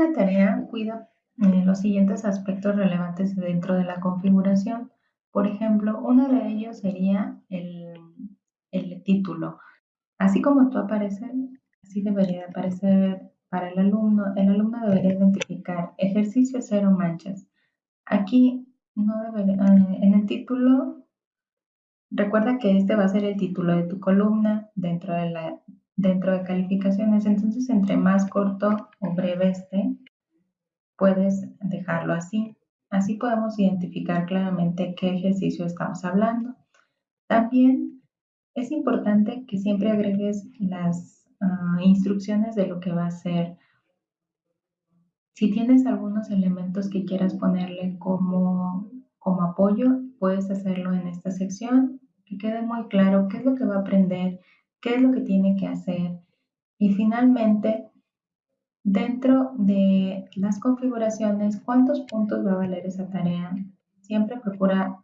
una tarea, cuida eh, los siguientes aspectos relevantes dentro de la configuración. Por ejemplo, uno de ellos sería el, el título. Así como tú apareces, así debería aparecer para el alumno. El alumno debería identificar ejercicio cero manchas. Aquí no debería, eh, en el título, recuerda que este va a ser el título de tu columna dentro de la dentro de calificaciones. Entonces, entre más corto o breve esté, puedes dejarlo así. Así podemos identificar claramente qué ejercicio estamos hablando. También es importante que siempre agregues las ah, instrucciones de lo que va a ser. Si tienes algunos elementos que quieras ponerle como, como apoyo, puedes hacerlo en esta sección, que quede muy claro qué es lo que va a aprender, qué es lo que tiene que hacer. Y finalmente, dentro de las configuraciones, cuántos puntos va a valer esa tarea. Siempre procura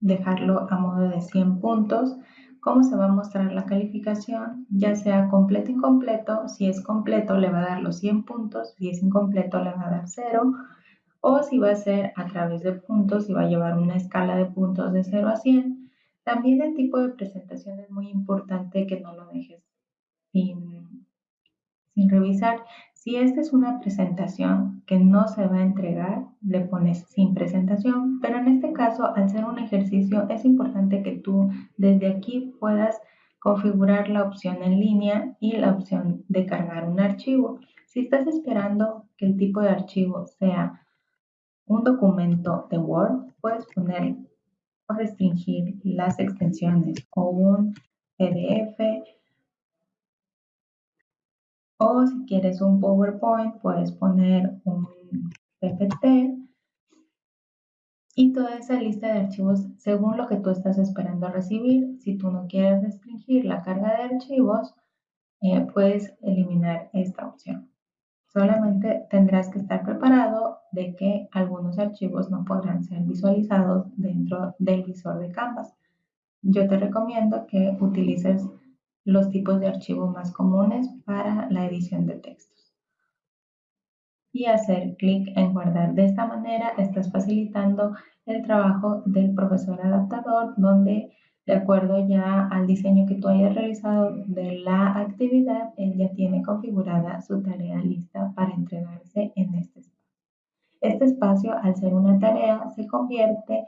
dejarlo a modo de 100 puntos. ¿Cómo se va a mostrar la calificación? Ya sea completo incompleto. Si es completo, le va a dar los 100 puntos. Si es incompleto, le va a dar 0. O si va a ser a través de puntos, si va a llevar una escala de puntos de 0 a 100 también el tipo de presentación es muy importante que no lo dejes sin, revisar. Si esta es una presentación que no se va a entregar, le pones sin presentación, pero en este caso, al ser un ejercicio, es importante que tú desde aquí puedas configurar la opción en línea y la opción de cargar un archivo. Si estás esperando que el tipo de archivo sea un documento de Word, puedes poner restringir las extensiones o un PDF o si quieres un PowerPoint puedes poner un PPT y toda esa lista de archivos según lo que tú estás esperando recibir. Si tú no quieres restringir la carga de archivos, eh, puedes eliminar esta opción. Solamente tendrás que estar preparado de que algunos archivos no podrán ser visualizados dentro del visor de Canvas. Yo te recomiendo que utilices los tipos de archivos más comunes para la edición de textos. Y hacer clic en guardar. De esta manera estás facilitando el trabajo del profesor adaptador donde de acuerdo ya al diseño que tú hayas realizado de la actividad, él ya tiene configurada su tarea lista en este espacio. Este espacio, al ser una tarea, se convierte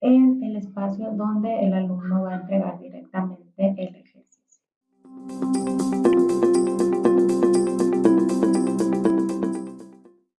en el espacio donde el alumno va a entregar directamente el ejercicio.